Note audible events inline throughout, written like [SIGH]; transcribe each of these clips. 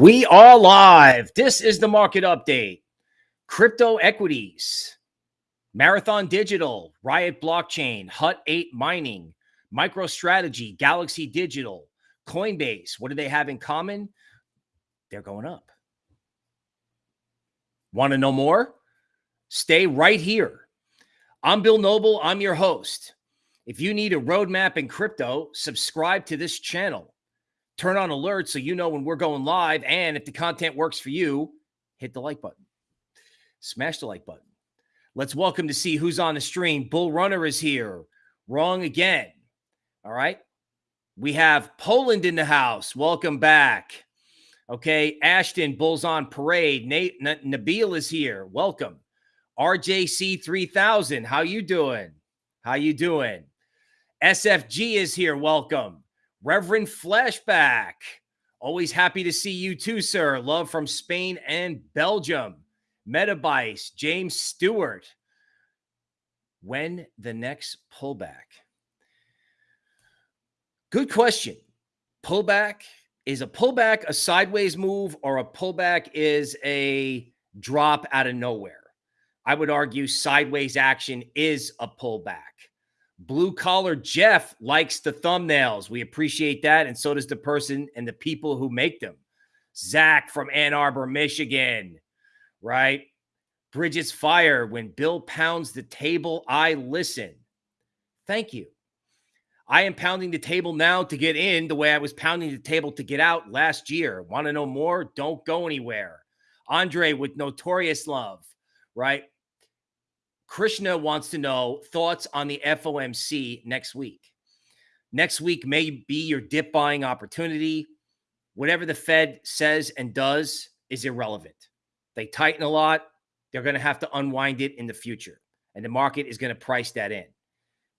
We are live. This is the market update. Crypto equities, Marathon Digital, Riot Blockchain, Hut 8 Mining, MicroStrategy, Galaxy Digital, Coinbase. What do they have in common? They're going up. Want to know more? Stay right here. I'm Bill Noble. I'm your host. If you need a roadmap in crypto, subscribe to this channel. Turn on alerts so you know when we're going live. And if the content works for you, hit the like button. Smash the like button. Let's welcome to see who's on the stream. Bull Runner is here. Wrong again. All right. We have Poland in the house. Welcome back. Okay. Ashton, Bulls on Parade. Nate N Nabil is here. Welcome. RJC 3000. How you doing? How you doing? SFG is here. Welcome. Reverend Flashback. Always happy to see you too, sir. Love from Spain and Belgium. Metabice, James Stewart. When the next pullback? Good question. Pullback is a pullback a sideways move or a pullback is a drop out of nowhere? I would argue sideways action is a pullback. Blue collar Jeff likes the thumbnails. We appreciate that. And so does the person and the people who make them. Zach from Ann Arbor, Michigan, right? Bridges Fire. When Bill pounds the table, I listen. Thank you. I am pounding the table now to get in the way I was pounding the table to get out last year. Want to know more? Don't go anywhere. Andre with Notorious Love, right? Krishna wants to know thoughts on the FOMC next week. Next week may be your dip buying opportunity. Whatever the Fed says and does is irrelevant. They tighten a lot. They're going to have to unwind it in the future. And the market is going to price that in.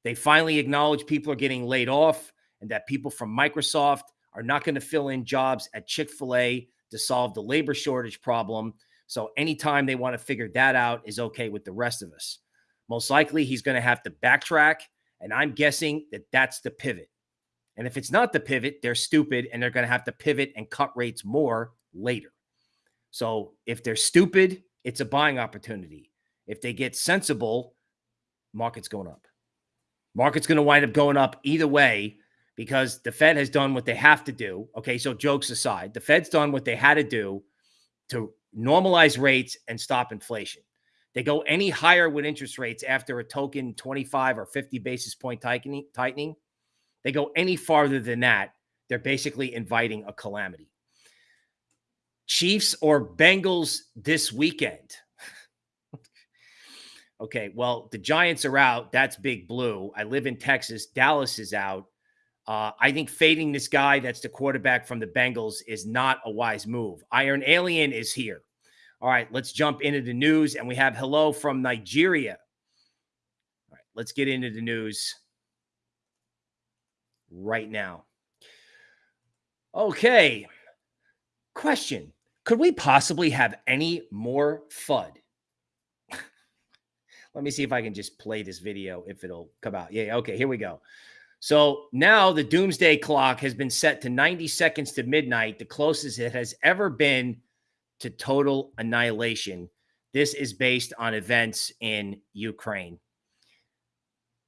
They finally acknowledge people are getting laid off and that people from Microsoft are not going to fill in jobs at Chick fil A to solve the labor shortage problem. So anytime they want to figure that out is okay with the rest of us. Most likely he's going to have to backtrack. And I'm guessing that that's the pivot. And if it's not the pivot, they're stupid and they're going to have to pivot and cut rates more later. So if they're stupid, it's a buying opportunity. If they get sensible, market's going up. Market's going to wind up going up either way because the Fed has done what they have to do. Okay, so jokes aside, the Fed's done what they had to do to normalize rates and stop inflation. They go any higher with interest rates after a token 25 or 50 basis point tightening, tightening. They go any farther than that, they're basically inviting a calamity. Chiefs or Bengals this weekend? [LAUGHS] okay, well, the Giants are out. That's big blue. I live in Texas. Dallas is out. Uh, I think fading this guy that's the quarterback from the Bengals is not a wise move. Iron Alien is here. All right, let's jump into the news. And we have hello from Nigeria. All right, let's get into the news right now. Okay. Question Could we possibly have any more FUD? [LAUGHS] Let me see if I can just play this video if it'll come out. Yeah, okay, here we go. So now the doomsday clock has been set to 90 seconds to midnight, the closest it has ever been to total annihilation. This is based on events in Ukraine.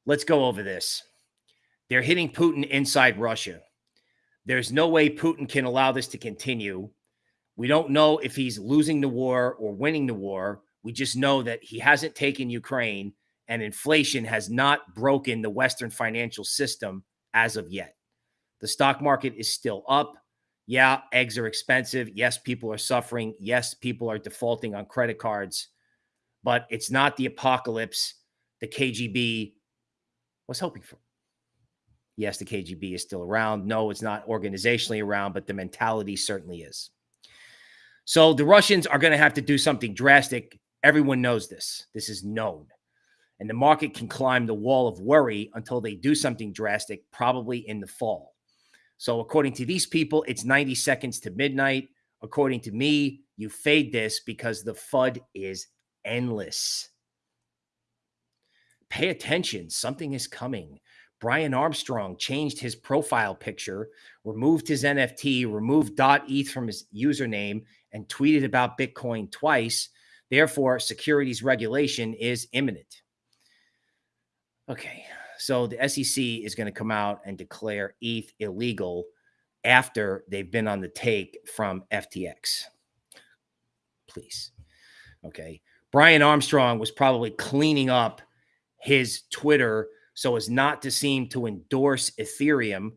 Let's go over this. They're hitting Putin inside Russia. There's no way Putin can allow this to continue. We don't know if he's losing the war or winning the war. We just know that he hasn't taken Ukraine and inflation has not broken the Western financial system as of yet. The stock market is still up. Yeah, eggs are expensive. Yes, people are suffering. Yes, people are defaulting on credit cards, but it's not the apocalypse the KGB was hoping for. Yes, the KGB is still around. No, it's not organizationally around, but the mentality certainly is. So the Russians are going to have to do something drastic. Everyone knows this. This is known. And the market can climb the wall of worry until they do something drastic, probably in the fall. So according to these people, it's 90 seconds to midnight. According to me, you fade this because the FUD is endless. Pay attention. Something is coming. Brian Armstrong changed his profile picture, removed his NFT, removed .eth from his username, and tweeted about Bitcoin twice. Therefore, securities regulation is imminent. Okay, so the SEC is going to come out and declare ETH illegal after they've been on the take from FTX. Please. Okay. Brian Armstrong was probably cleaning up his Twitter so as not to seem to endorse Ethereum,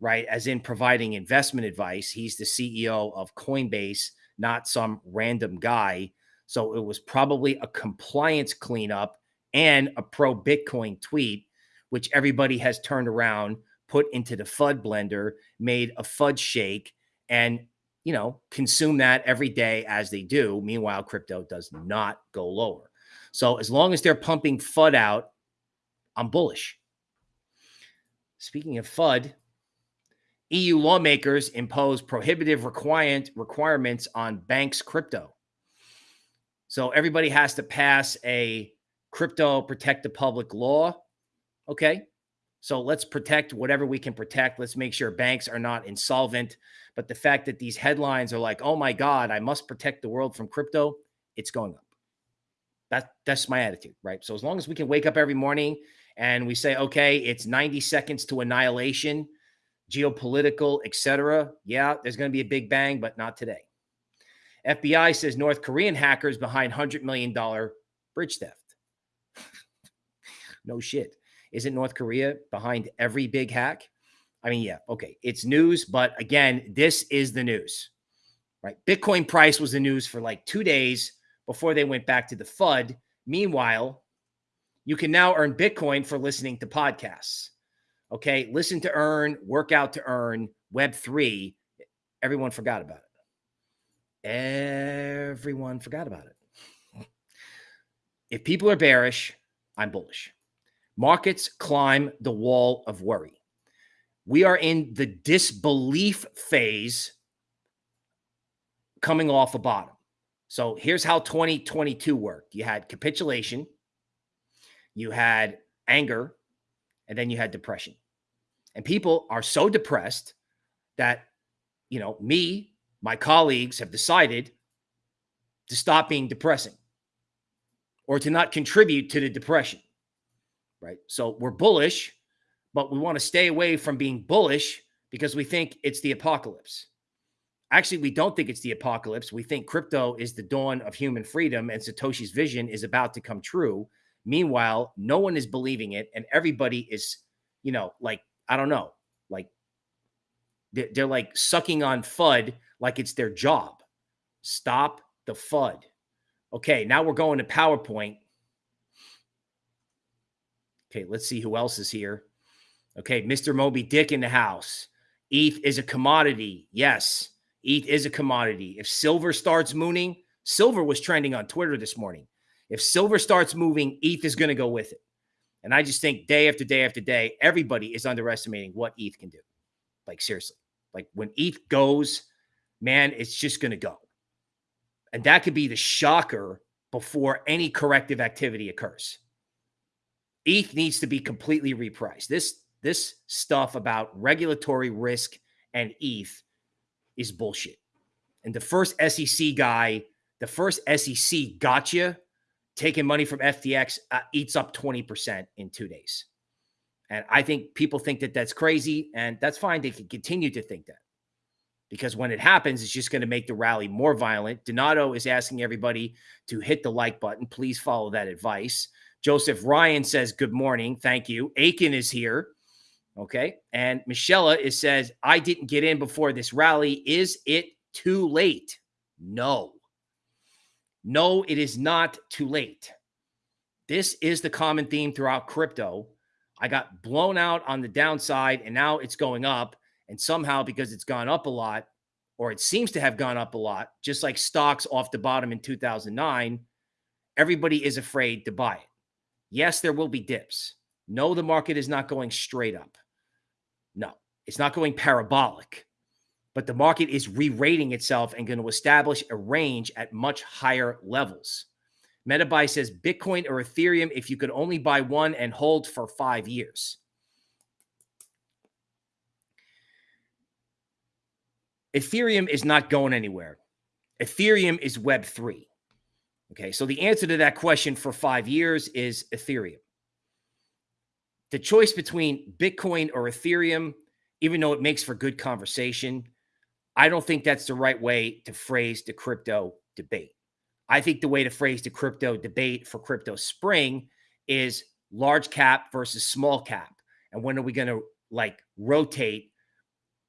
right? As in providing investment advice. He's the CEO of Coinbase, not some random guy. So it was probably a compliance cleanup and a pro Bitcoin tweet, which everybody has turned around, put into the FUD blender, made a FUD shake, and you know, consume that every day as they do. Meanwhile, crypto does not go lower. So as long as they're pumping FUD out, I'm bullish. Speaking of FUD, EU lawmakers impose prohibitive requirement requirements on banks' crypto. So everybody has to pass a crypto protect the public law. Okay. So let's protect whatever we can protect. Let's make sure banks are not insolvent. But the fact that these headlines are like, oh my God, I must protect the world from crypto, it's going up. That, that's my attitude, right? So as long as we can wake up every morning and we say, okay, it's 90 seconds to annihilation, geopolitical, etc. Yeah, there's going to be a big bang, but not today. FBI says North Korean hackers behind $100 million bridge theft. [LAUGHS] no shit. Isn't North Korea behind every big hack? I mean, yeah, okay. It's news, but again, this is the news, right? Bitcoin price was the news for like two days before they went back to the FUD. Meanwhile, you can now earn Bitcoin for listening to podcasts. Okay. Listen to earn, work out to earn, Web3. Everyone forgot about it. Everyone forgot about it. If people are bearish, I'm bullish. Markets climb the wall of worry. We are in the disbelief phase coming off a bottom. So here's how 2022 worked you had capitulation, you had anger, and then you had depression. And people are so depressed that, you know, me, my colleagues have decided to stop being depressing or to not contribute to the depression. Right. So we're bullish, but we want to stay away from being bullish because we think it's the apocalypse. Actually, we don't think it's the apocalypse. We think crypto is the dawn of human freedom and Satoshi's vision is about to come true. Meanwhile, no one is believing it, and everybody is, you know, like, I don't know, like they're, like sucking on FUD like it's their job. Stop the FUD. Okay, now we're going to PowerPoint. Okay, let's see who else is here. Okay, Mr. Moby Dick in the house. ETH is a commodity. Yes, ETH is a commodity. If silver starts mooning, silver was trending on Twitter this morning. If silver starts moving, ETH is going to go with it. And I just think day after day after day, everybody is underestimating what ETH can do. Like, seriously. Like, when ETH goes, man, it's just going to go. And that could be the shocker before any corrective activity occurs. ETH needs to be completely repriced. This this stuff about regulatory risk and ETH is bullshit. And the first SEC guy, the first SEC gotcha taking money from FTX uh, eats up 20% in two days. And I think people think that that's crazy, and that's fine. They can continue to think that because when it happens, it's just going to make the rally more violent. Donato is asking everybody to hit the like button. Please follow that advice. Joseph Ryan says, Good morning. Thank you. Aiken is here. Okay. And Michelle is says, I didn't get in before this rally. Is it too late? No. No, it is not too late. This is the common theme throughout crypto. I got blown out on the downside and now it's going up. And somehow, because it's gone up a lot, or it seems to have gone up a lot, just like stocks off the bottom in 2009, everybody is afraid to buy it. Yes, there will be dips. No, the market is not going straight up. No, it's not going parabolic but the market is re-rating itself and going to establish a range at much higher levels. MetaBuy says Bitcoin or Ethereum if you could only buy one and hold for five years. Ethereum is not going anywhere. Ethereum is Web3. Okay, so the answer to that question for five years is Ethereum. The choice between Bitcoin or Ethereum, even though it makes for good conversation, I don't think that's the right way to phrase the crypto debate. I think the way to phrase the crypto debate for crypto spring is large cap versus small cap. And when are we going to like rotate?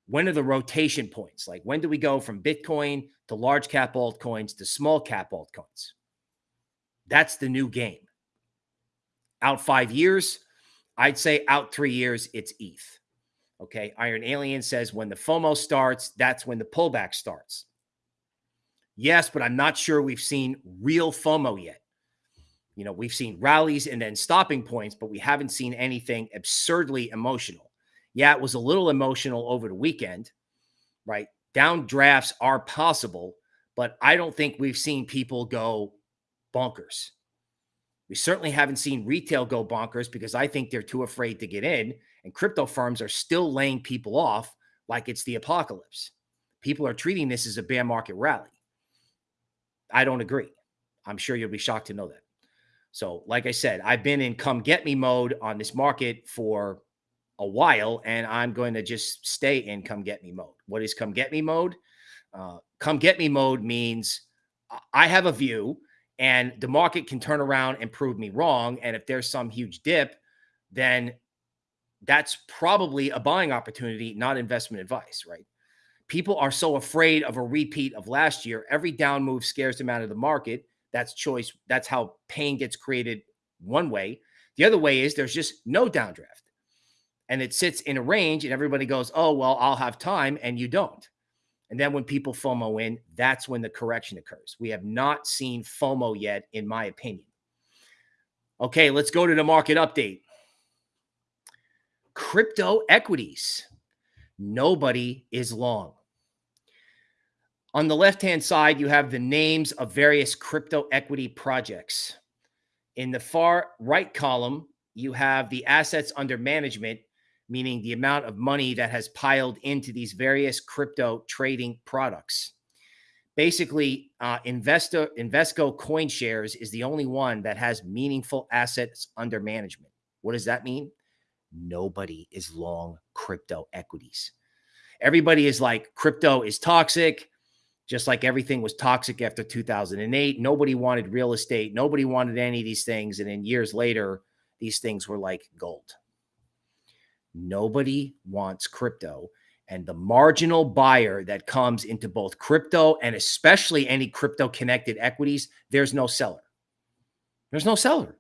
When are the rotation points? Like when do we go from Bitcoin to large cap altcoins to small cap altcoins? That's the new game. Out five years, I'd say out three years, it's ETH. Okay. Iron Alien says when the FOMO starts, that's when the pullback starts. Yes, but I'm not sure we've seen real FOMO yet. You know, we've seen rallies and then stopping points, but we haven't seen anything absurdly emotional. Yeah, it was a little emotional over the weekend, right? Down drafts are possible, but I don't think we've seen people go bonkers. We certainly haven't seen retail go bonkers because I think they're too afraid to get in. And crypto firms are still laying people off like it's the apocalypse. People are treating this as a bear market rally. I don't agree. I'm sure you'll be shocked to know that. So, like I said, I've been in come get me mode on this market for a while, and I'm going to just stay in come get me mode. What is come get me mode? Uh, come get me mode means I have a view, and the market can turn around and prove me wrong. And if there's some huge dip, then that's probably a buying opportunity, not investment advice, right? People are so afraid of a repeat of last year. Every down move scares them out of the market. That's choice. That's how pain gets created one way. The other way is there's just no downdraft. And it sits in a range and everybody goes, oh, well, I'll have time. And you don't. And then when people FOMO in, that's when the correction occurs. We have not seen FOMO yet, in my opinion. Okay, let's go to the market update crypto equities. Nobody is long. On the left hand side, you have the names of various crypto equity projects. In the far right column, you have the assets under management, meaning the amount of money that has piled into these various crypto trading products. Basically, uh, Investo, Invesco CoinShares is the only one that has meaningful assets under management. What does that mean? nobody is long crypto equities. Everybody is like, crypto is toxic, just like everything was toxic after 2008. Nobody wanted real estate. Nobody wanted any of these things. And then years later, these things were like gold. Nobody wants crypto. And the marginal buyer that comes into both crypto and especially any crypto connected equities, there's no seller. There's no seller,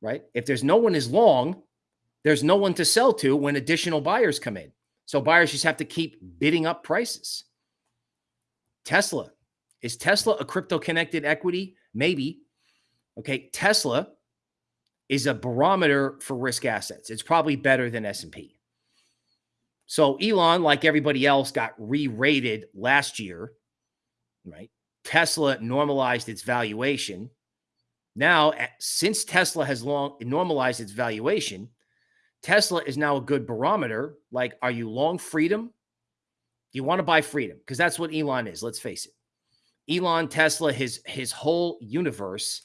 right? If there's no one is long, there's no one to sell to when additional buyers come in. So buyers just have to keep bidding up prices. Tesla. Is Tesla a crypto connected equity? Maybe. Okay, Tesla is a barometer for risk assets. It's probably better than S&P. So Elon, like everybody else, got re-rated last year, right? Tesla normalized its valuation. Now, since Tesla has long normalized its valuation, Tesla is now a good barometer. Like, are you long freedom? Do you want to buy freedom? Because that's what Elon is. Let's face it. Elon, Tesla, his his whole universe.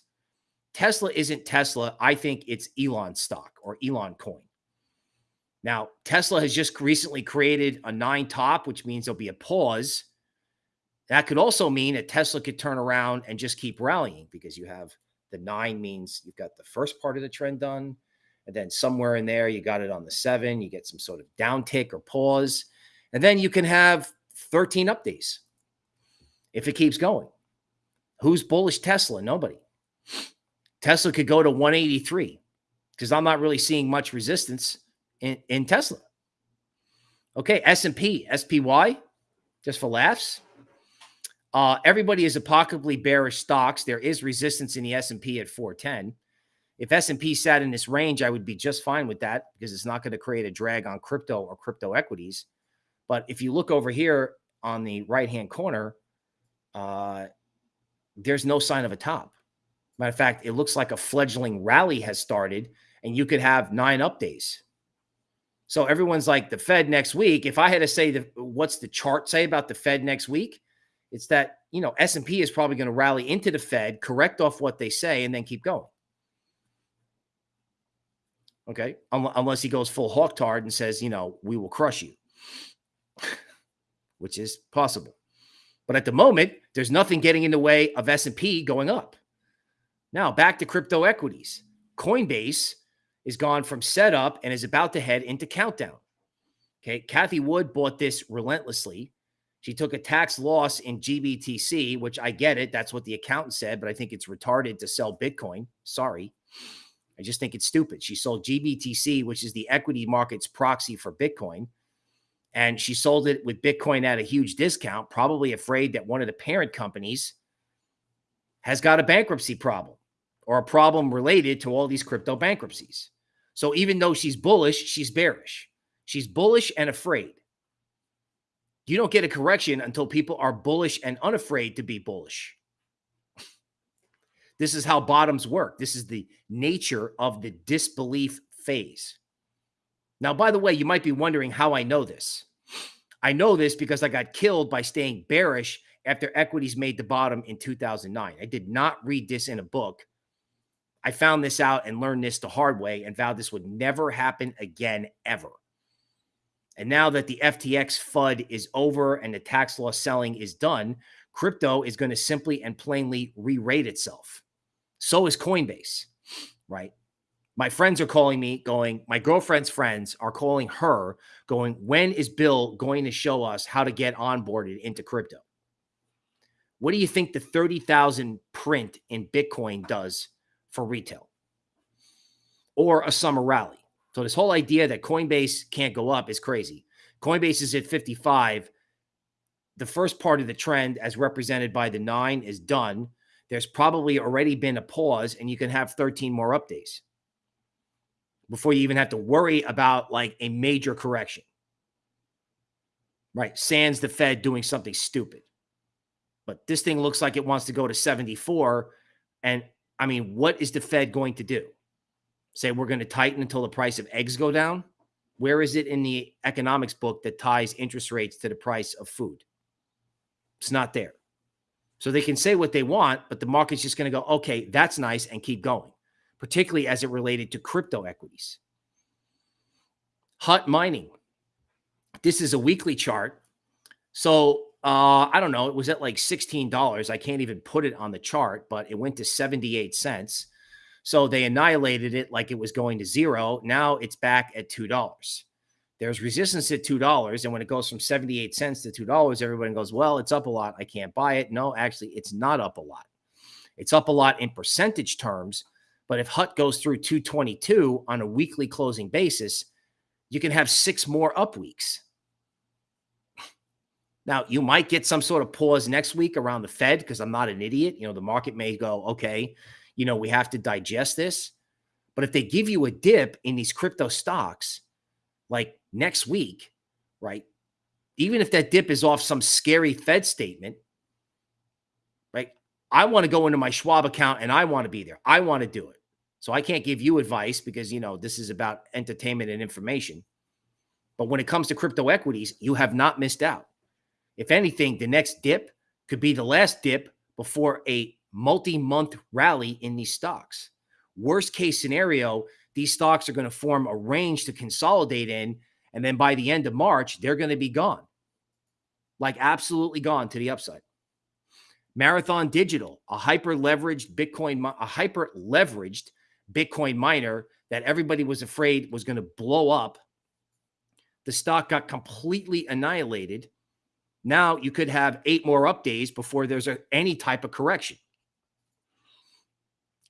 Tesla isn't Tesla. I think it's Elon stock or Elon coin. Now, Tesla has just recently created a nine top, which means there'll be a pause. That could also mean that Tesla could turn around and just keep rallying because you have the nine means you've got the first part of the trend done. And then somewhere in there, you got it on the seven, you get some sort of downtick or pause. And then you can have 13 up days if it keeps going. Who's bullish Tesla? Nobody. Tesla could go to 183 because I'm not really seeing much resistance in, in Tesla. Okay, S&P, SPY, just for laughs. Uh, everybody is apocalyptically bearish stocks. There is resistance in the S&P at 410 if S&P sat in this range, I would be just fine with that because it's not going to create a drag on crypto or crypto equities. But if you look over here on the right-hand corner, uh, there's no sign of a top. Matter of fact, it looks like a fledgling rally has started and you could have nine up days. So everyone's like the Fed next week. If I had to say the what's the chart say about the Fed next week, it's that you know S&P is probably going to rally into the Fed, correct off what they say, and then keep going. Okay, unless he goes full hawktard and says, you know, we will crush you, [LAUGHS] which is possible. But at the moment, there's nothing getting in the way of S&P going up. Now back to crypto equities. Coinbase is gone from setup and is about to head into countdown. Okay, Cathie Wood bought this relentlessly. She took a tax loss in GBTC, which I get it. That's what the accountant said, but I think it's retarded to sell Bitcoin. Sorry. I just think it's stupid. She sold GBTC, which is the equity market's proxy for Bitcoin. And she sold it with Bitcoin at a huge discount, probably afraid that one of the parent companies has got a bankruptcy problem or a problem related to all these crypto bankruptcies. So even though she's bullish, she's bearish. She's bullish and afraid. You don't get a correction until people are bullish and unafraid to be bullish. [LAUGHS] This is how bottoms work. This is the nature of the disbelief phase. Now, by the way, you might be wondering how I know this. I know this because I got killed by staying bearish after equities made the bottom in 2009. I did not read this in a book. I found this out and learned this the hard way and vowed this would never happen again, ever. And now that the FTX FUD is over and the tax loss selling is done, crypto is going to simply and plainly re rate itself. So is Coinbase, right? My friends are calling me, going, my girlfriend's friends are calling her, going, when is Bill going to show us how to get onboarded into crypto? What do you think the 30,000 print in Bitcoin does for retail or a summer rally? So this whole idea that Coinbase can't go up is crazy. Coinbase is at 55. The first part of the trend, as represented by the nine, is done. There's probably already been a pause, and you can have 13 more updates before you even have to worry about like a major correction. Right. Sans the Fed doing something stupid. But this thing looks like it wants to go to 74. And I mean, what is the Fed going to do? say we're going to tighten until the price of eggs go down? Where is it in the economics book that ties interest rates to the price of food? It's not there. So they can say what they want, but the market's just going to go, okay, that's nice, and keep going, particularly as it related to crypto equities. Hut mining. This is a weekly chart. So uh, I don't know. It was at like $16. I can't even put it on the chart, but it went to 78 cents. So they annihilated it like it was going to zero. Now it's back at $2. There's resistance at $2. And when it goes from 78 cents to $2, everybody goes, well, it's up a lot. I can't buy it. No, actually, it's not up a lot. It's up a lot in percentage terms. But if HUT goes through 222 on a weekly closing basis, you can have six more up weeks. Now, you might get some sort of pause next week around the Fed because I'm not an idiot. You know, the market may go, okay, you know, we have to digest this. But if they give you a dip in these crypto stocks, like next week, right? Even if that dip is off some scary Fed statement, right? I want to go into my Schwab account and I want to be there. I want to do it. So I can't give you advice because, you know, this is about entertainment and information. But when it comes to crypto equities, you have not missed out. If anything, the next dip could be the last dip before a multi month rally in these stocks. Worst case scenario, these stocks are going to form a range to consolidate in. And then by the end of March, they're going to be gone like absolutely gone to the upside. Marathon Digital, a hyper leveraged Bitcoin, a hyper leveraged Bitcoin miner that everybody was afraid was going to blow up. The stock got completely annihilated. Now you could have eight more up days before there's a, any type of correction.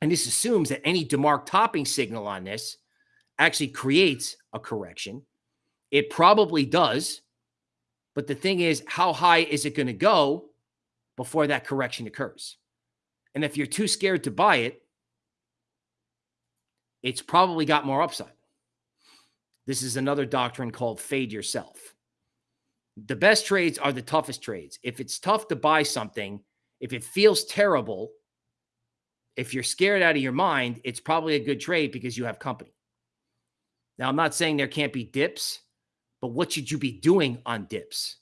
And this assumes that any DeMark topping signal on this actually creates a correction. It probably does. But the thing is, how high is it going to go before that correction occurs? And if you're too scared to buy it, it's probably got more upside. This is another doctrine called fade yourself. The best trades are the toughest trades. If it's tough to buy something, if it feels terrible, if you're scared out of your mind, it's probably a good trade because you have company. Now, I'm not saying there can't be dips, but what should you be doing on dips?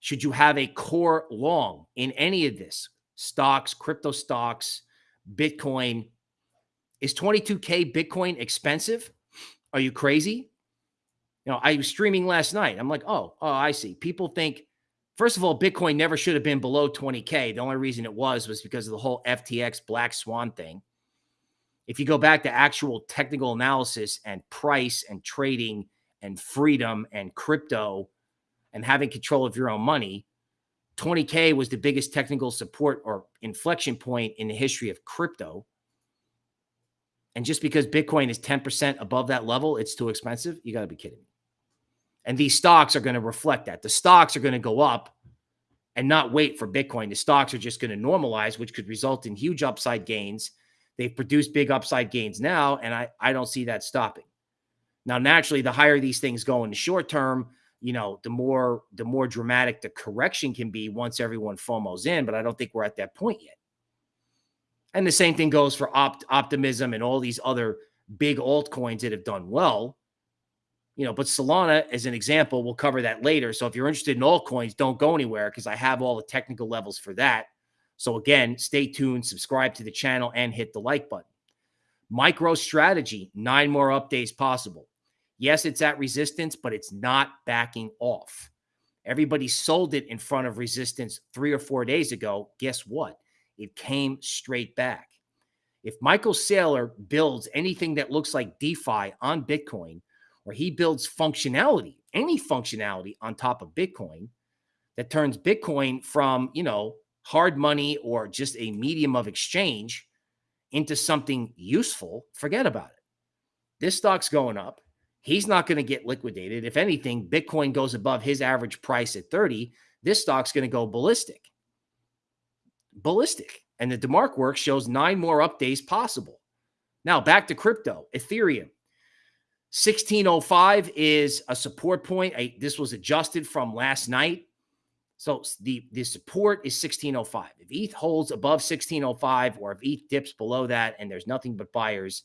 Should you have a core long in any of this? Stocks, crypto stocks, Bitcoin. Is 22K Bitcoin expensive? Are you crazy? You know, I was streaming last night. I'm like, oh, oh, I see. People think, first of all, Bitcoin never should have been below 20K. The only reason it was was because of the whole FTX Black Swan thing. If you go back to actual technical analysis and price and trading and freedom and crypto and having control of your own money, 20K was the biggest technical support or inflection point in the history of crypto. And just because Bitcoin is 10% above that level, it's too expensive. You got to be kidding me. And these stocks are going to reflect that. The stocks are going to go up and not wait for Bitcoin. The stocks are just going to normalize, which could result in huge upside gains. They've produced big upside gains now, and I, I don't see that stopping. Now, naturally, the higher these things go in the short term, you know, the more the more dramatic the correction can be once everyone FOMO's in. But I don't think we're at that point yet. And the same thing goes for opt- optimism and all these other big altcoins that have done well. You know, but Solana, as an example, we'll cover that later. So if you're interested in altcoins, don't go anywhere because I have all the technical levels for that. So again, stay tuned, subscribe to the channel, and hit the like button. MicroStrategy, nine more updates possible. Yes, it's at resistance, but it's not backing off. Everybody sold it in front of resistance three or four days ago. Guess what? It came straight back. If Michael Saylor builds anything that looks like DeFi on Bitcoin, or he builds functionality, any functionality on top of Bitcoin that turns Bitcoin from, you know, hard money or just a medium of exchange into something useful, forget about it. This stock's going up. He's not going to get liquidated. If anything, Bitcoin goes above his average price at 30. This stock's going to go ballistic. Ballistic. And the DeMark work shows nine more updates possible. Now back to crypto, Ethereum. 1605 is a support point. I, this was adjusted from last night. So the, the support is 1605. If ETH holds above 1605 or if ETH dips below that and there's nothing but buyers,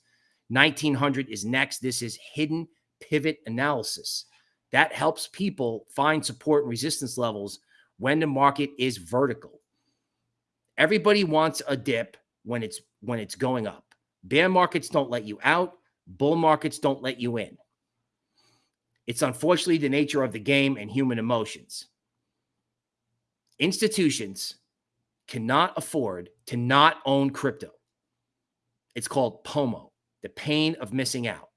1900 is next. This is hidden pivot analysis. That helps people find support and resistance levels when the market is vertical. Everybody wants a dip when it's when it's going up. Bear markets don't let you out, bull markets don't let you in. It's unfortunately the nature of the game and human emotions. Institutions cannot afford to not own crypto. It's called POMO, the pain of missing out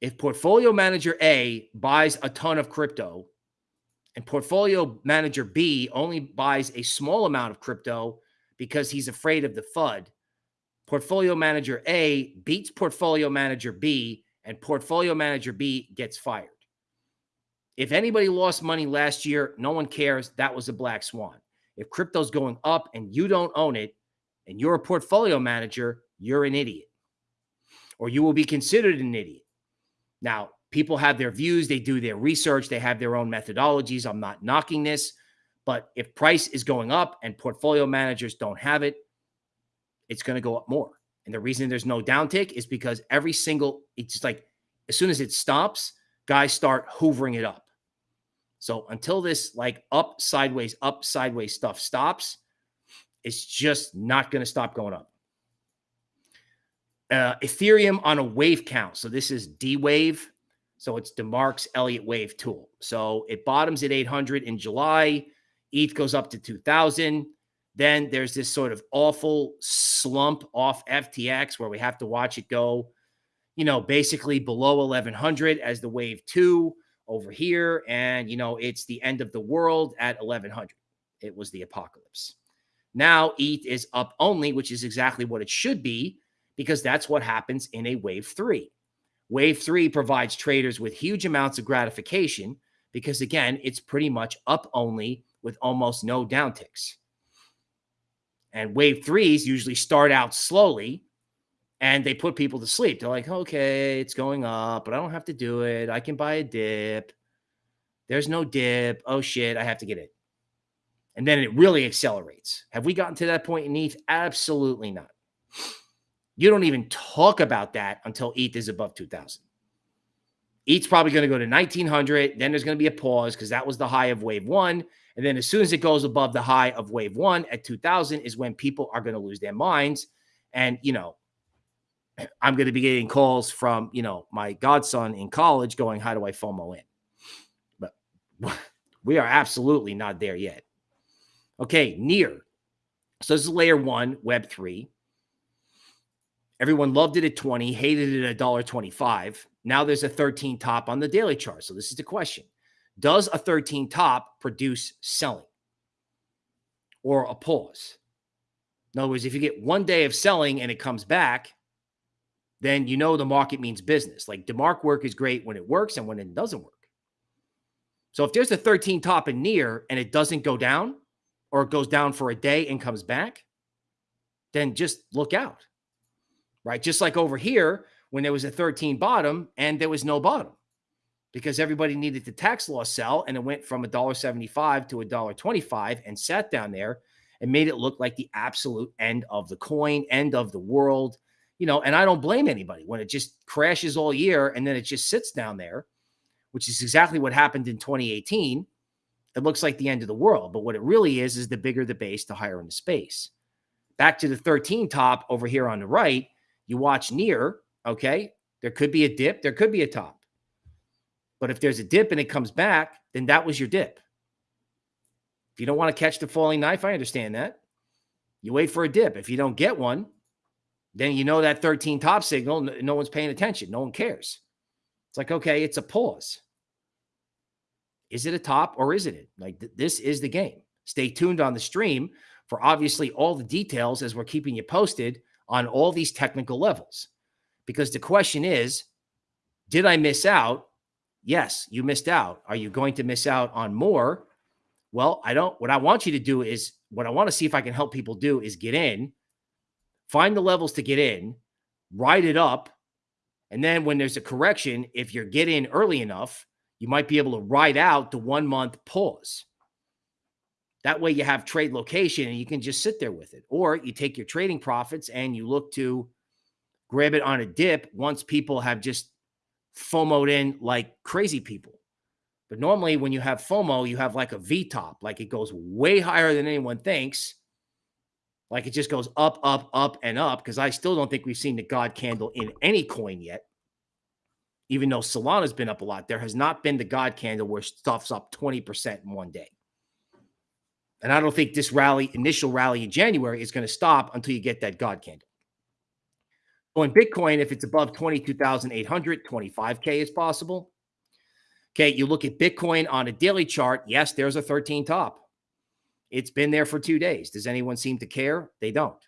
if portfolio manager A buys a ton of crypto and portfolio manager B only buys a small amount of crypto because he's afraid of the FUD, portfolio manager A beats portfolio manager B and portfolio manager B gets fired. If anybody lost money last year, no one cares. That was a black swan. If crypto's going up and you don't own it and you're a portfolio manager, you're an idiot or you will be considered an idiot. Now, people have their views, they do their research, they have their own methodologies. I'm not knocking this, but if price is going up and portfolio managers don't have it, it's going to go up more. And the reason there's no downtick is because every single, it's like as soon as it stops, guys start hoovering it up. So until this like up, sideways, up, sideways stuff stops, it's just not going to stop going up uh, Ethereum on a wave count. So this is D wave. So it's DeMark's Elliott wave tool. So it bottoms at 800 in July. ETH goes up to 2000. Then there's this sort of awful slump off FTX where we have to watch it go, you know, basically below 1100 as the wave two over here. And, you know, it's the end of the world at 1100. It was the apocalypse. Now ETH is up only, which is exactly what it should be because that's what happens in a wave three. Wave three provides traders with huge amounts of gratification because, again, it's pretty much up only with almost no downticks. And wave threes usually start out slowly and they put people to sleep. They're like, okay, it's going up, but I don't have to do it. I can buy a dip. There's no dip. Oh shit, I have to get it. And then it really accelerates. Have we gotten to that point in ETH? Absolutely not. You don't even talk about that until ETH is above 2000. ETH's probably going to go to 1900. Then there's going to be a pause because that was the high of wave one. And then as soon as it goes above the high of wave one at 2000 is when people are going to lose their minds. And, you know, [CLEARS THROAT] I'm going to be getting calls from, you know, my godson in college going, how do I FOMO in? But [LAUGHS] we are absolutely not there yet. Okay, NEAR. So this is layer one, web three. Everyone loved it at 20, hated it at $1.25. Now there's a 13 top on the daily chart. So this is the question. Does a 13 top produce selling or a pause? In other words, if you get one day of selling and it comes back, then you know the market means business. Like DeMark work is great when it works and when it doesn't work. So if there's a 13 top and NEAR and it doesn't go down or it goes down for a day and comes back, then just look out. Right? Just like over here when there was a 13 bottom and there was no bottom because everybody needed the tax law sell and it went from $1.75 to $1.25 and sat down there and made it look like the absolute end of the coin, end of the world. You know, and I don't blame anybody when it just crashes all year and then it just sits down there, which is exactly what happened in 2018. It looks like the end of the world, but what it really is is the bigger the base, the higher in the space. Back to the 13 top over here on the right, you watch NEAR, okay? There could be a dip, there could be a top. But if there's a dip and it comes back, then that was your dip. If you don't want to catch the falling knife, I understand that. You wait for a dip. If you don't get one, then you know that 13 top signal, no one's paying attention. No one cares. It's like, okay, it's a pause. Is it a top or isn't it? Like th this is the game. Stay tuned on the stream for obviously all the details as we're keeping you posted on all these technical levels. Because the question is, did I miss out? Yes, you missed out. Are you going to miss out on more? Well, I don't. What I want you to do is what I want to see if I can help people do is get in, find the levels to get in, ride it up. And then when there's a correction, if you're getting early enough, you might be able to ride out the one month pause. That way you have trade location and you can just sit there with it. Or you take your trading profits and you look to grab it on a dip once people have just FOMOed in like crazy people. But normally, when you have FOMO, you have like a V top, like it goes way higher than anyone thinks. Like it just goes up, up, up, and up. Because I still don't think we've seen the God candle in any coin yet. Even though Solana's been up a lot, there has not been the God candle where stuff's up 20% in one day. And I don't think this rally, initial rally in January, is going to stop until you get that God candle. So in Bitcoin, if it's above 22,800, 25K is possible. Okay, you look at Bitcoin on a daily chart. Yes, there's a 13 top. It's been there for two days. Does anyone seem to care? They don't.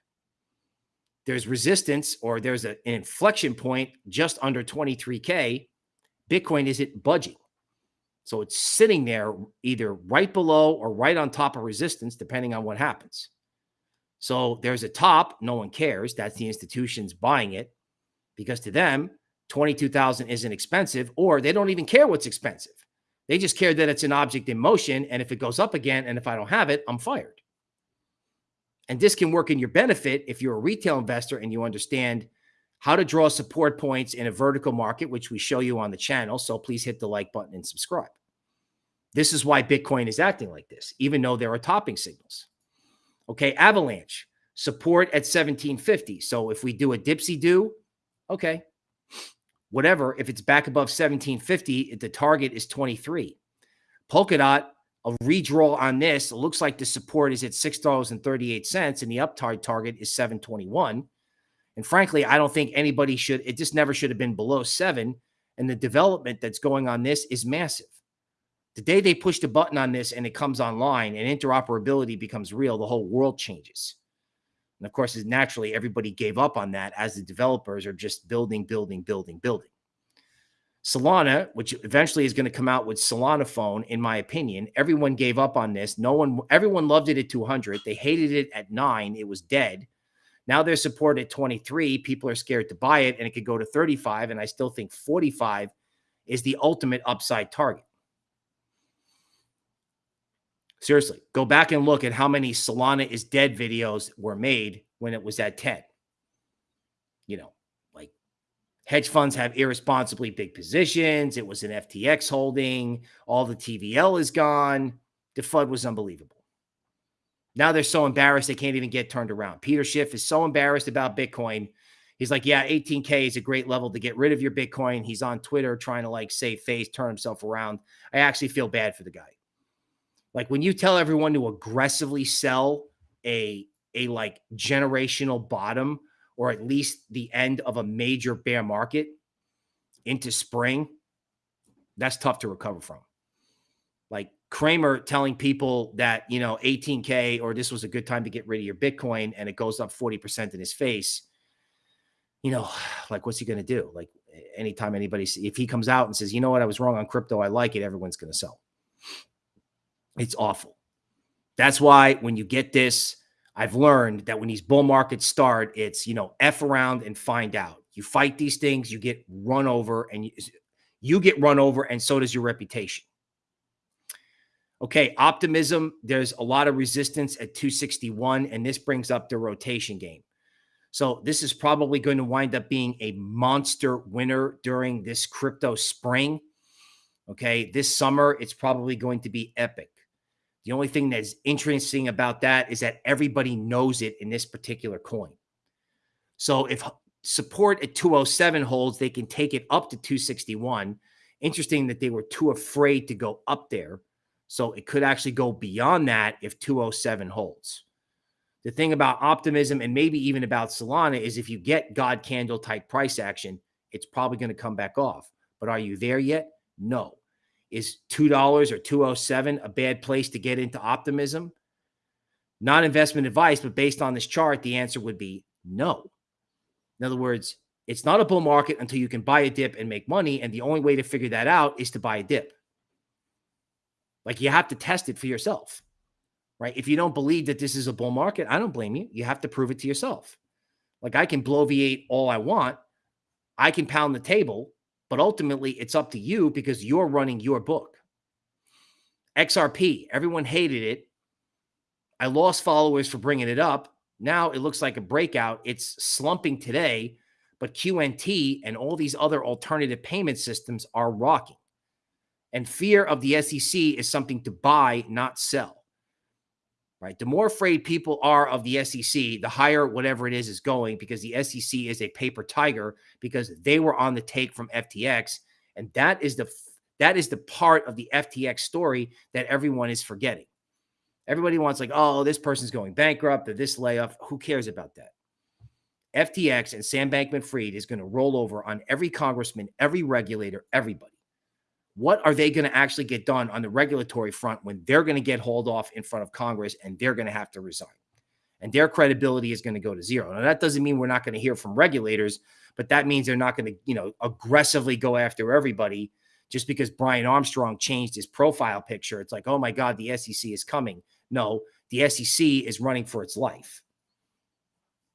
There's resistance or there's a, an inflection point just under 23K. Bitcoin isn't budging. So it's sitting there either right below or right on top of resistance, depending on what happens. So there's a top. No one cares. That's the institutions buying it because to them, 22,000 isn't expensive, or they don't even care what's expensive. They just care that it's an object in motion. And if it goes up again, and if I don't have it, I'm fired. And this can work in your benefit if you're a retail investor and you understand how to draw support points in a vertical market, which we show you on the channel. So please hit the like button and subscribe. This is why Bitcoin is acting like this, even though there are topping signals. Okay, Avalanche, support at 1750. So if we do a dipsy do, okay, whatever, if it's back above 1750, the target is 23. Polkadot, a redraw on this, looks like the support is at $6.38 and the uptide target is 721. And frankly, I don't think anybody should, it just never should have been below seven. And the development that's going on this is massive. The day they push the button on this and it comes online and interoperability becomes real, the whole world changes. And of course, naturally, everybody gave up on that as the developers are just building, building, building, building. Solana, which eventually is going to come out with Solana phone, in my opinion, everyone gave up on this. No one, everyone loved it at 200. They hated it at nine. It was dead. Now they're support at 23. People are scared to buy it, and it could go to 35. And I still think 45 is the ultimate upside target. Seriously, go back and look at how many Solana is dead videos were made when it was at 10. You know, like Hedge funds have irresponsibly big positions. It was an FTX holding. All the TVL is gone. The FUD was unbelievable. Now they're so embarrassed they can't even get turned around. Peter Schiff is so embarrassed about Bitcoin. He's like, yeah, 18K is a great level to get rid of your Bitcoin. He's on Twitter trying to like save face, turn himself around. I actually feel bad for the guy. Like when you tell everyone to aggressively sell a a like generational bottom or at least the end of a major bear market into spring, that's tough to recover from. Like Cramer telling people that, you know, 18K or this was a good time to get rid of your Bitcoin and it goes up 40% in his face. You know, [SIGHS] like what's he going to do? Like anytime anybody, if he comes out and says, you know what, I was wrong on crypto, I like it, everyone's going to sell. It's awful. That's why when you get this, I've learned that when these bull markets start, it's, you know, F around and find out. You fight these things, you get run over and you, you get run over, and so does your reputation. Okay, optimism. There's a lot of resistance at 261, and this brings up the rotation game. So this is probably going to wind up being a monster winner during this crypto spring. Okay, this summer it's probably going to be epic. The only thing that's interesting about that is that everybody knows it in this particular coin. So if support at 207 holds, they can take it up to 261. Interesting that they were too afraid to go up there so it could actually go beyond that if 207 holds. The thing about optimism and maybe even about Solana is if you get God candle type price action, it's probably going to come back off. But are you there yet? No. Is $2 or 207 a bad place to get into optimism? Not investment advice, but based on this chart, the answer would be no. In other words, it's not a bull market until you can buy a dip and make money. And the only way to figure that out is to buy a dip. Like you have to test it for yourself, right? If you don't believe that this is a bull market, I don't blame you. You have to prove it to yourself. Like I can bloviate all I want, I can pound the table, but ultimately it's up to you because you're running your book. XRP, everyone hated it. I lost followers for bringing it up. Now it looks like a breakout. It's slumping today, but QNT and all these other alternative payment systems are rocking. And fear of the SEC is something to buy, not sell. Right? The more afraid people are of the SEC, the higher whatever it is is going because the SEC is a paper tiger because they were on the take from FTX and that is the that is the part of the FTX story that everyone is forgetting. Everybody wants like, "Oh, this person's going bankrupt or this layoff." Who cares about that? FTX and Sam Bankman-Fried is going to roll over on every congressman, every regulator, everybody what are they going to actually get done on the regulatory front when they're going to get hauled off in front of Congress and they're going to have to resign? And their credibility is going to go to zero. Now, that doesn't mean we're not going to hear from regulators, but that means they're not going to, you know, aggressively go after everybody just because Brian Armstrong changed his profile picture. It's like, oh my God, the SEC is coming. No, the SEC is running for its life.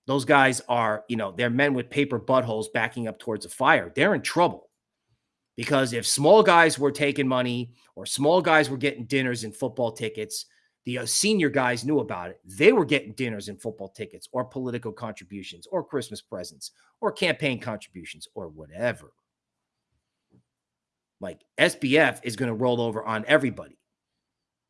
Those guys are, you know, they're men with paper buttholes backing up towards a fire. They're in trouble. Because if small guys were taking money or small guys were getting dinners and football tickets, the uh, senior guys knew about it. They were getting dinners and football tickets or political contributions or Christmas presents or campaign contributions or whatever. Like SBF is going to roll over on everybody.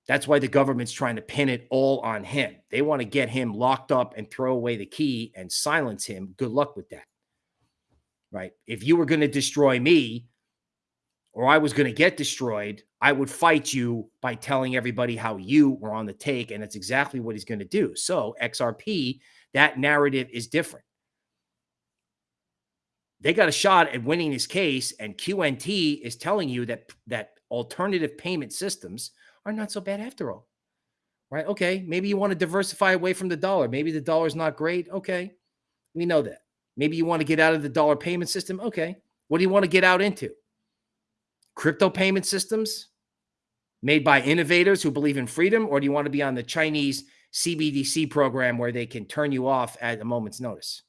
That's why the government's trying to pin it all on him. They want to get him locked up and throw away the key and silence him. Good luck with that. Right? If you were going to destroy me, or I was going to get destroyed, I would fight you by telling everybody how you were on the take. And that's exactly what he's going to do. So, XRP, that narrative is different. They got a shot at winning this case, and QNT is telling you that that alternative payment systems are not so bad after all. Right? Okay, maybe you want to diversify away from the dollar. Maybe the dollar's not great. Okay, we know that. Maybe you want to get out of the dollar payment system. Okay, what do you want to get out into? Crypto payment systems made by innovators who believe in freedom, or do you want to be on the Chinese CBDC program where they can turn you off at a moment's notice?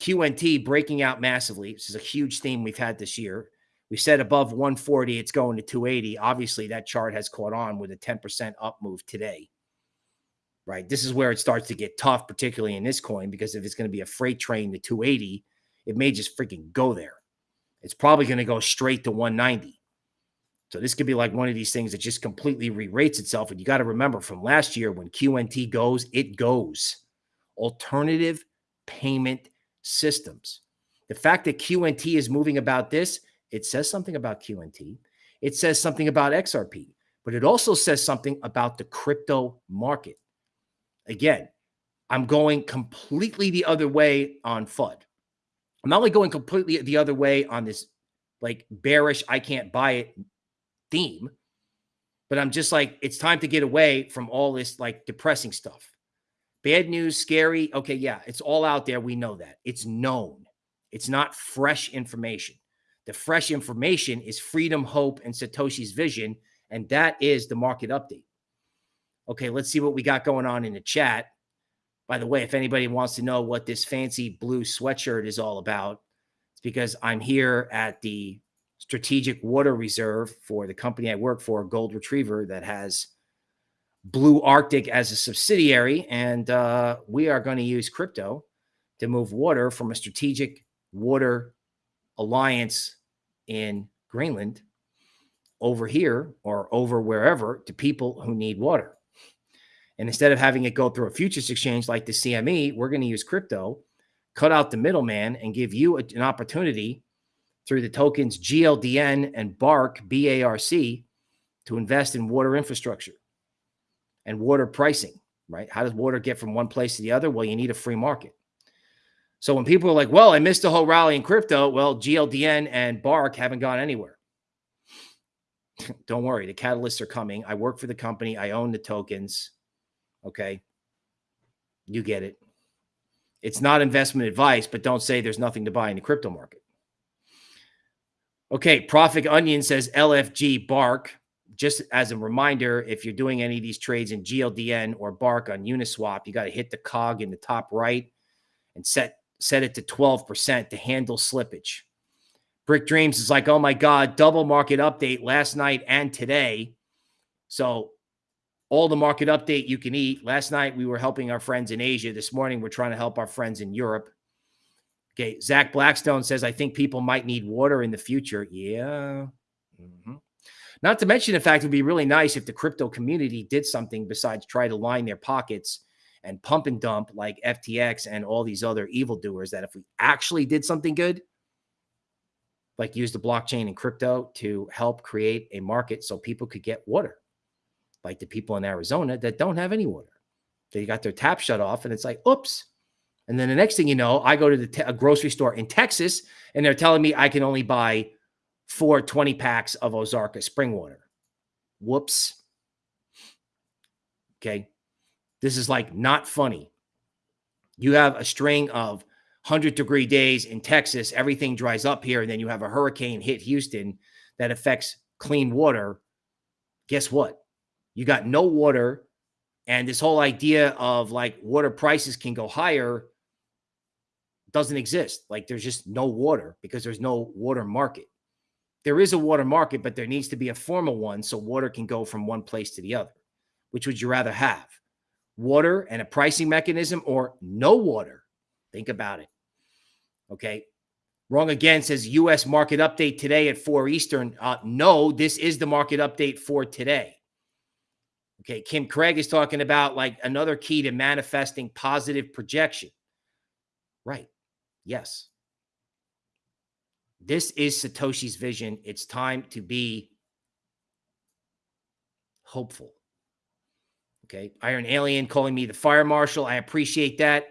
QNT breaking out massively. This is a huge theme we've had this year. We said above 140, it's going to 280. Obviously, that chart has caught on with a 10% up move today. Right. This is where it starts to get tough, particularly in this coin, because if it's going to be a freight train to 280, It may just freaking go there. It's probably going to go straight to 190. So this could be like one of these things that just completely re-rates itself. And you got to remember from last year when QNT goes, it goes. Alternative payment systems. The fact that QNT is moving about this, it says something about QNT. It says something about XRP, but it also says something about the crypto market. Again, I'm going completely the other way on FUD. I'm not only going completely the other way on this like bearish, I can't buy it theme, but I'm just like, it's time to get away from all this like depressing stuff. Bad news, scary. Okay, yeah, it's all out there. We know that. It's known. It's not fresh information. The fresh information is freedom, hope, and Satoshi's vision. And that is the market update. Okay, let's see what we got going on in the chat. By the way, if anybody wants to know what this fancy blue sweatshirt is all about, it's because I'm here at the strategic water reserve for the company I work for, Gold Retriever, that has Blue Arctic as a subsidiary. And uh, we are going to use crypto to move water from a strategic water alliance in Greenland over here or over wherever to people who need water. And instead of having it go through a futures exchange like the CME, we're going to use crypto, cut out the middleman, and give you an opportunity through the tokens GLDN and BARC, BARC, to invest in water infrastructure and water pricing, right? How does water get from one place to the other? Well, you need a free market. So when people are like, well, I missed the whole rally in crypto, well, GLDN and BARC haven't gone anywhere. [LAUGHS] Don't worry, the catalysts are coming. I work for the company, I own the tokens. Okay. You get it. It's not investment advice, but don't say there's nothing to buy in the crypto market. Okay. Profit Onion says LFG BARC. Just as a reminder, if you're doing any of these trades in GLDN or BARC on Uniswap, you got to hit the cog in the top right and set set it to 12% to handle slippage. Brick Dreams is like, oh my God, double market update last night and today. So all the market update you can eat. Last night we were helping our friends in Asia. This morning we're trying to help our friends in Europe. Okay, Zach Blackstone says I think people might need water in the future. Yeah. Mm-hmm. Not to mention the fact it would be really nice if the crypto community did something besides try to line their pockets and pump and dump like FTX and all these other evildoers. That if we actually did something good, like use the blockchain and crypto to help create a market so people could get water like the people in Arizona that don't have any water. They got their tap shut off, and it's like, oops. And then the next thing you know, I go to the grocery store in Texas, and they're telling me I can only buy four 20 packs of Ozarka spring water. Whoops. Okay. This is like not funny. You have a string of 100 degree days in Texas, everything dries up here, and then you have a hurricane hit Houston that affects clean water. Guess what? You got no water and this whole idea of like water prices can go higher doesn't exist. Like there's just no water because there's no water market. There is a water market but there needs to be a formal one so water can go from one place to the other. Which would you rather have water and a pricing mechanism or no water? Think about it. Okay? Wrong again says us market update today at 4 eastern. Uh, no this is the market update for today Okay. Kim Craig is talking about like another key to manifesting positive projection. Right. Yes. This is Satoshi's vision. It's time to be hopeful. Okay. Iron Alien calling me the fire marshal. I appreciate that.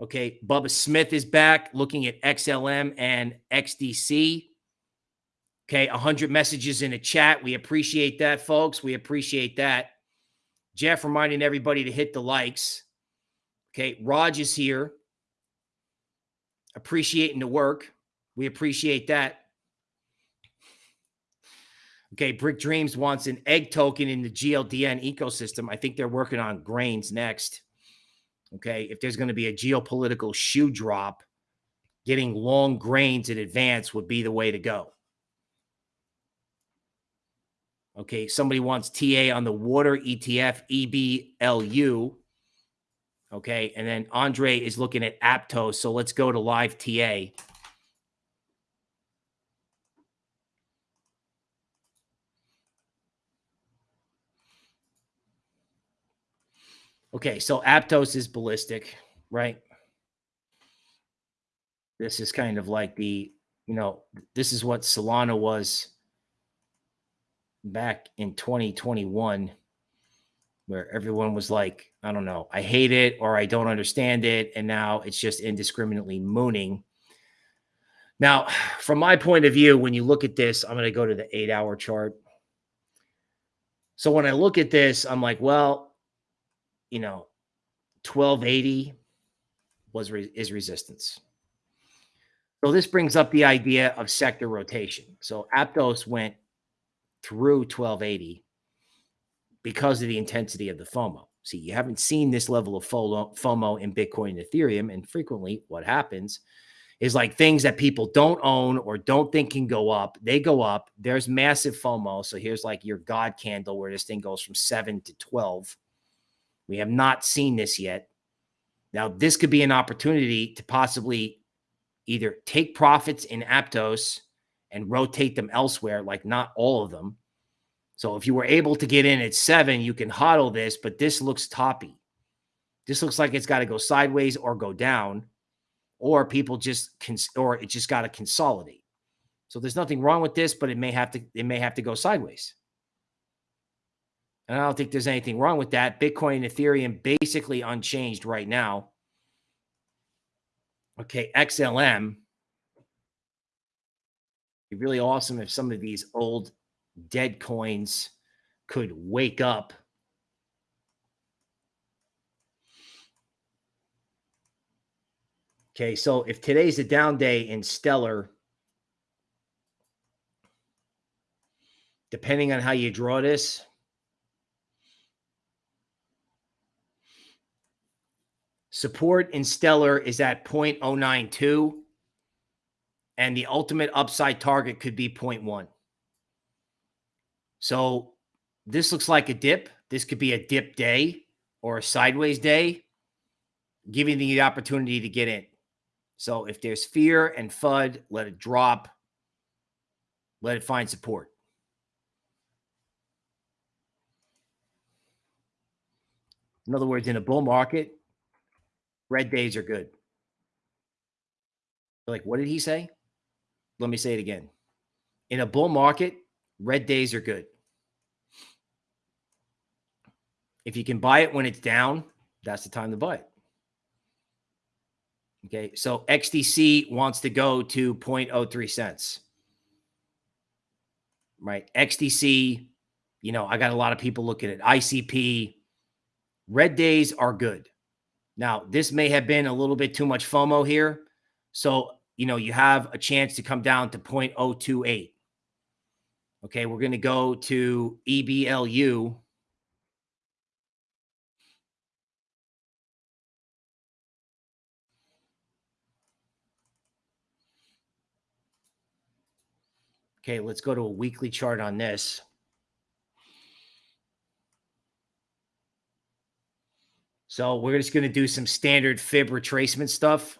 Okay. Bubba Smith is back looking at XLM and XDC. Okay. 100 messages in a chat. We appreciate that, folks. We appreciate that. Jeff reminding everybody to hit the likes. Okay. Raj is here. Appreciating the work. We appreciate that. Okay. Brick Dreams wants an egg token in the GLDN ecosystem. I think they're working on grains next. Okay. If there's going to be a geopolitical shoe drop, getting long grains in advance would be the way to go. Okay, somebody wants TA on the water ETF, EBLU. Okay, and then Andre is looking at Aptos. So let's go to live TA. Okay, so Aptos is ballistic, right? This is kind of like the, you know, this is what Solana was back in 2021 where everyone was like, I don't know, I hate it or I don't understand it. And now it's just indiscriminately mooning. Now, [SIGHS] from my point of view, when you look at this, I'm going to go to the eight hour chart. So when I look at this, I'm like, well, you know, 1280 was re- is resistance. So this brings up the idea of sector rotation. So Aptos went through 1280 because of the intensity of the FOMO. See, you haven't seen this level of FOMO in Bitcoin and Ethereum. And frequently, what happens is like things that people don't own or don't think can go up, they go up. There's massive FOMO. So here's like your God candle where this thing goes from seven to 12. We have not seen this yet. Now, this could be an opportunity to possibly either take profits in Aptos and rotate them elsewhere, like not all of them, so if you were able to get in at seven, you can hodl this, but this looks toppy. This looks like it's got to go sideways or go down, or people just can, or it just got to consolidate. So there's nothing wrong with this, but it may have to, it may have to go sideways. And I don't think there's anything wrong with that. Bitcoin and Ethereum basically unchanged right now. Okay, XLM. Be really awesome if some of these old dead coins could wake up. Okay, so if today's a down day in Stellar, depending on how you draw this, support in Stellar is at 0.092, and the ultimate upside target could be 0.1. So this looks like a dip. This could be a dip day or a sideways day, giving you the opportunity to get in. So if there's fear and FUD, let it drop. Let it find support. In other words, in a bull market, red days are good. like, what did he say? Let me say it again. In a bull market, Red days are good. If you can buy it when it's down, that's the time to buy it. Okay, so XDC wants to go to 0.03 cents. Right? XDC, you know, I got a lot of people looking at ICP. Red days are good. Now, this may have been a little bit too much FOMO here. So, you know, you have a chance to come down to 0.028. Okay, we're going to go to EBLU. Okay, let's go to a weekly chart on this. So we're just going to do some standard fib retracement stuff.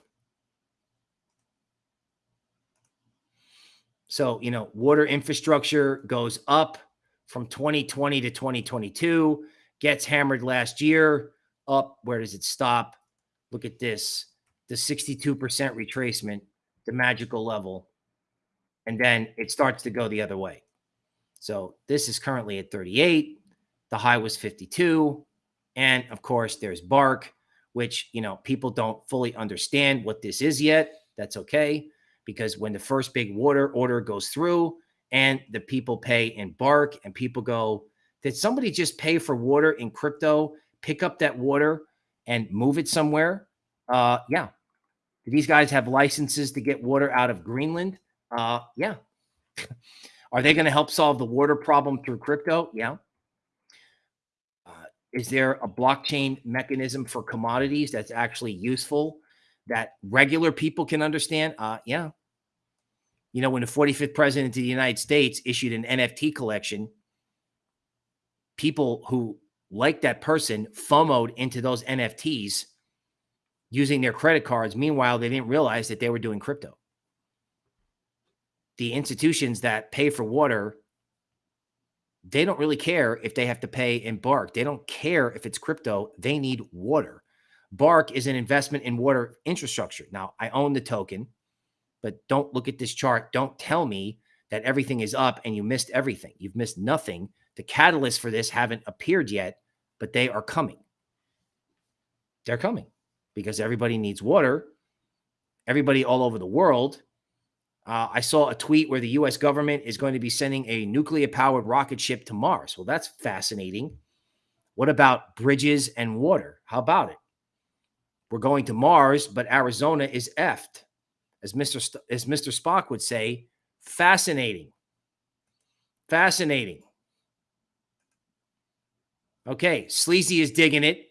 So, you know, water infrastructure goes up from 2020 to 2022, gets hammered last year, up. Where does it stop? Look at this the 62% retracement, the magical level. And then it starts to go the other way. So this is currently at 38. The high was 52. And of course, there's BARC, which, you know, people don't fully understand what this is yet. That's okay because when the first big water order goes through and the people pay in BARC and people go, did somebody just pay for water in crypto, pick up that water and move it somewhere? Uh, yeah. Do these guys have licenses to get water out of Greenland? Uh, yeah. [LAUGHS] Are they going to help solve the water problem through crypto? Yeah. Uh, is there a blockchain mechanism for commodities that's actually useful that regular people can understand? Uh, yeah. You know, when the 45th president of the United States issued an NFT collection, people who like that person FOMOed into those NFTs using their credit cards. Meanwhile, they didn't realize that they were doing crypto. The institutions that pay for water they don't really care if they have to pay in BARC. They don't care if it's crypto. They need water. BARC is an investment in water infrastructure. Now, I own the token, but don't look at this chart. Don't tell me that everything is up and you missed everything. You've missed nothing. The catalysts for this haven't appeared yet, but they are coming. They're coming because everybody needs water. Everybody all over the world. Uh, I saw a tweet where the US government is going to be sending a nuclear powered rocket ship to Mars. Well, that's fascinating. What about bridges and water? How about it? We're going to Mars, but Arizona is effed. As Mr. St- as Mr. Spock would say, fascinating. Fascinating. Okay, Sleazy is digging it.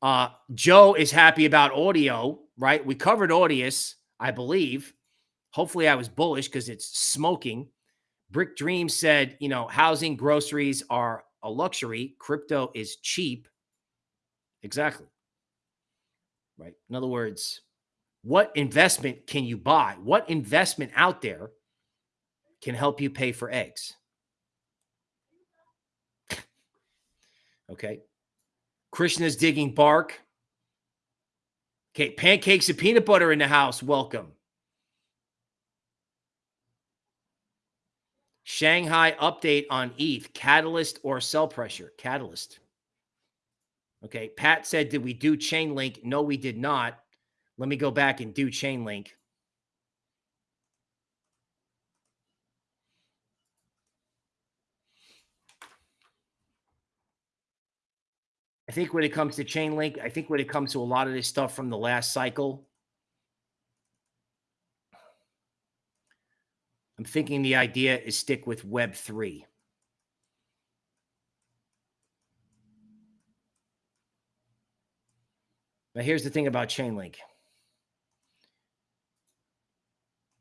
Uh, Joe is happy about Audius, right? We covered Audius, I believe. Hopefully, I was bullish because it's smoking. Brick Dream said, you know, housing, groceries are a luxury. Crypto is cheap. Exactly right? In other words, what investment can you buy? What investment out there can help you pay for eggs? [LAUGHS] okay. Krishna's digging BARC. Okay. Pancakes and peanut butter in the house. Welcome. Shanghai update on ETH, catalyst or sell pressure? Catalyst. Okay. Pat said, Did we do Chainlink? No, we did not. Let me go back and do Chainlink. I think when it comes to Chainlink, I think when it comes to a lot of this stuff from the last cycle, I'm thinking the idea is stick with Web3. Now, here's the thing about Chainlink.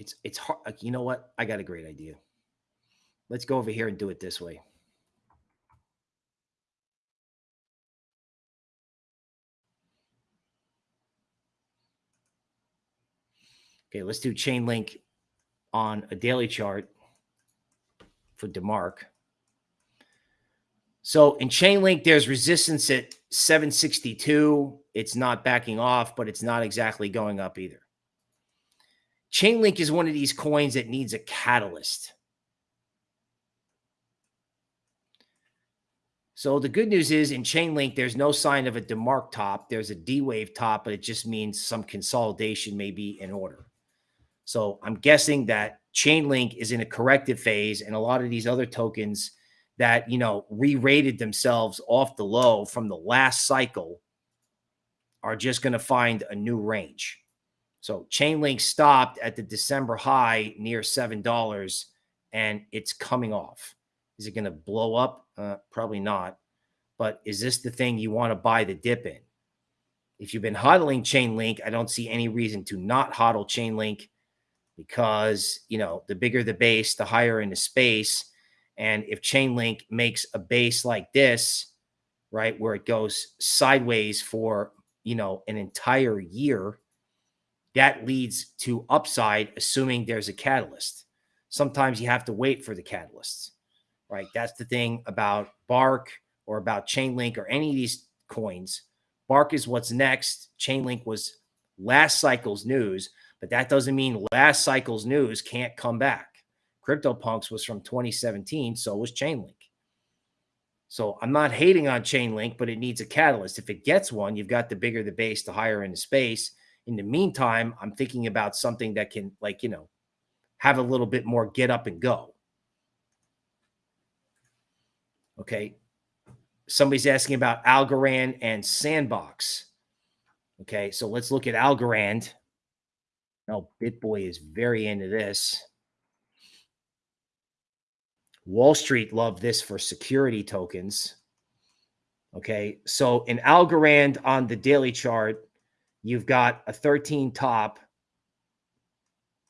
It's it's hard. Like, you know what? I got a great idea. Let's go over here and do it this way. Okay, let's do Chainlink on a daily chart for DeMark. So in Chainlink, there's resistance at 762. It's not backing off, but it's not exactly going up either. Chainlink is one of these coins that needs a catalyst. So the good news is in Chainlink, there's no sign of a DeMark top. There's a D wave top, but it just means some consolidation may be in order. So I'm guessing that Chainlink is in a corrective phase, and a lot of these other tokens – that, you know, re-rated themselves off the low from the last cycle are just going to find a new range. So Chainlink stopped at the December high near $7 and it's coming off. Is it going to blow up? Uh, probably not. But is this the thing you want to buy the dip in? If you've been hodling Chainlink, I don't see any reason to not hodl Chainlink because, you know, the bigger the base, the higher in the space and if Chainlink makes a base like this, right, where it goes sideways for, you know, an entire year, that leads to upside, assuming there's a catalyst. Sometimes you have to wait for the catalysts, right? That's the thing about BARC or about Chainlink or any of these coins. BARC is what's next. Chainlink was last cycle's news, but that doesn't mean last cycle's news can't come back. CryptoPunks was from 2017, so was Chainlink. So I'm not hating on Chainlink, but it needs a catalyst. If it gets one, you've got the bigger the base, the higher in the space. In the meantime, I'm thinking about something that can, like, you know, have a little bit more get up and go. Okay. Somebody's asking about Algorand and Sandbox. Okay. So let's look at Algorand. Now, BitBoy is very into this. Wall Street loved this for security tokens. Okay. So in Algorand on the daily chart, you've got a 13 top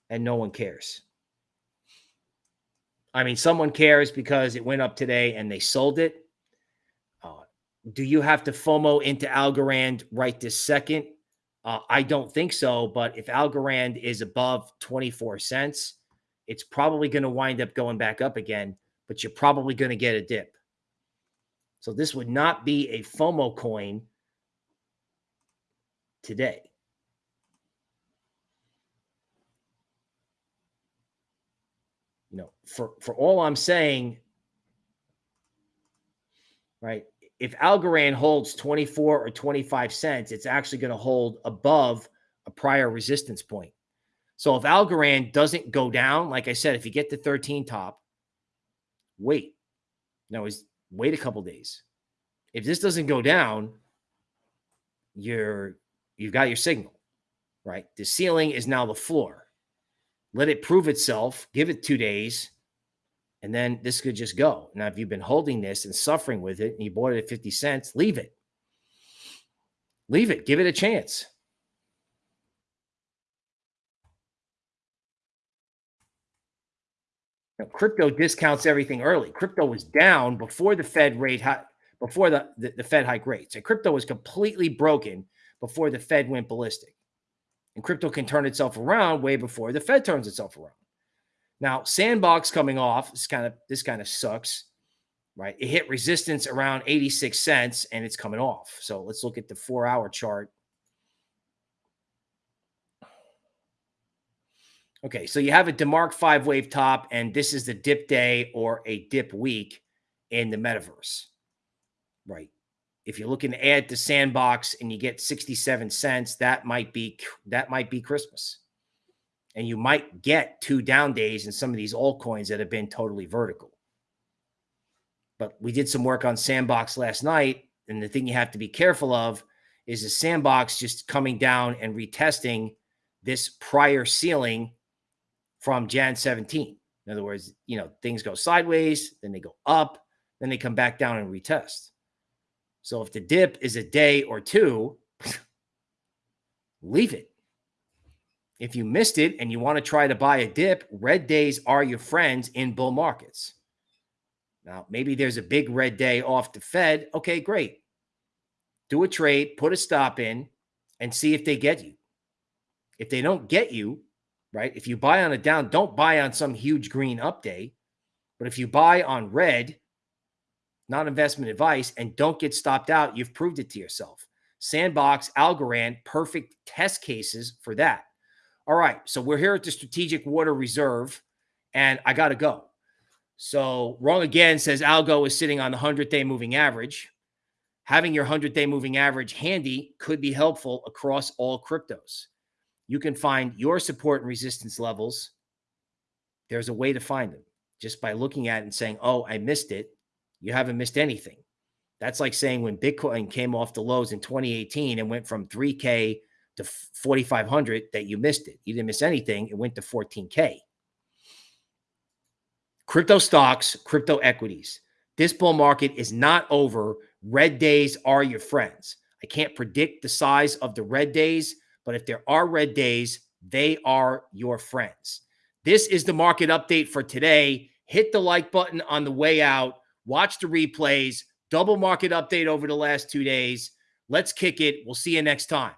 and no one cares. I mean, someone cares because it went up today and they sold it. Uh, do you have to FOMO into Algorand right this second? Uh, I don't think so. But if Algorand is above 24 cents, it's probably going to wind up going back up again but you're probably going to get a dip. So this would not be a FOMO coin today. You know, for for all I'm saying, right? If Algorand holds 24 or 25 cents, it's actually going to hold above a prior resistance point. So if Algorand doesn't go down, like I said, if you get the 13 top, wait. No, is wait a couple days. If this doesn't go down, you're you've got your signal, right? The ceiling is now the floor. Let it prove itself, give it two days, and then this could just go. Now, if you've been holding this and suffering with it and you bought it at 50 cents, leave it. Leave it. Give it a chance. Now, crypto discounts everything early. Crypto was down before the Fed rate high, before the, the, the Fed hike rates. And crypto was completely broken before the Fed went ballistic. And crypto can turn itself around way before the Fed turns itself around. Now, Sandbox coming off, this kind of this kind of sucks, right? It hit resistance around 86 cents and it's coming off. So let's look at the four hour chart. Okay, so you have a DeMark five wave top, and this is the dip day or a dip week in the metaverse, right? If you're looking to add to Sandbox and you get 67 cents, that might be that might be Christmas and you might get two down days in some of these altcoins that have been totally vertical. But we did some work on Sandbox last night, and the thing you have to be careful of is the Sandbox just coming down and retesting this prior ceiling from Jan 17. In other words, you know, things go sideways, then they go up, then they come back down and retest. So if the dip is a day or two, leave it. If you missed it and you want to try to buy a dip, red days are your friends in bull markets. Now, maybe there's a big red day off the Fed. Okay, great. Do a trade, put a stop in, and see if they get you. If they don't get you, right? If you buy on a down, don't buy on some huge green up day. But if you buy on red, not investment advice, and don't get stopped out, you've proved it to yourself. Sandbox, Algorand, perfect test cases for that. All right. So we're here at the Strategic Water Reserve, and I got to go. So wrong again says Algo is sitting on the 100 day moving average. Having your 100 day moving average handy could be helpful across all cryptos. You can find your support and resistance levels. There's a way to find them just by looking at it and saying, oh, I missed it. You haven't missed anything. That's like saying when Bitcoin came off the lows in 2018 and went from 3K to 4,500 that you missed it. You didn't miss anything. It went to 14K. Crypto stocks, crypto equities. This bull market is not over. Red days are your friends. I can't predict the size of the red days, but if there are red days, they are your friends. This is the market update for today. Hit the like button on the way out. Watch the replays. Double market update over the last two days. Let's kick it. We'll see you next time.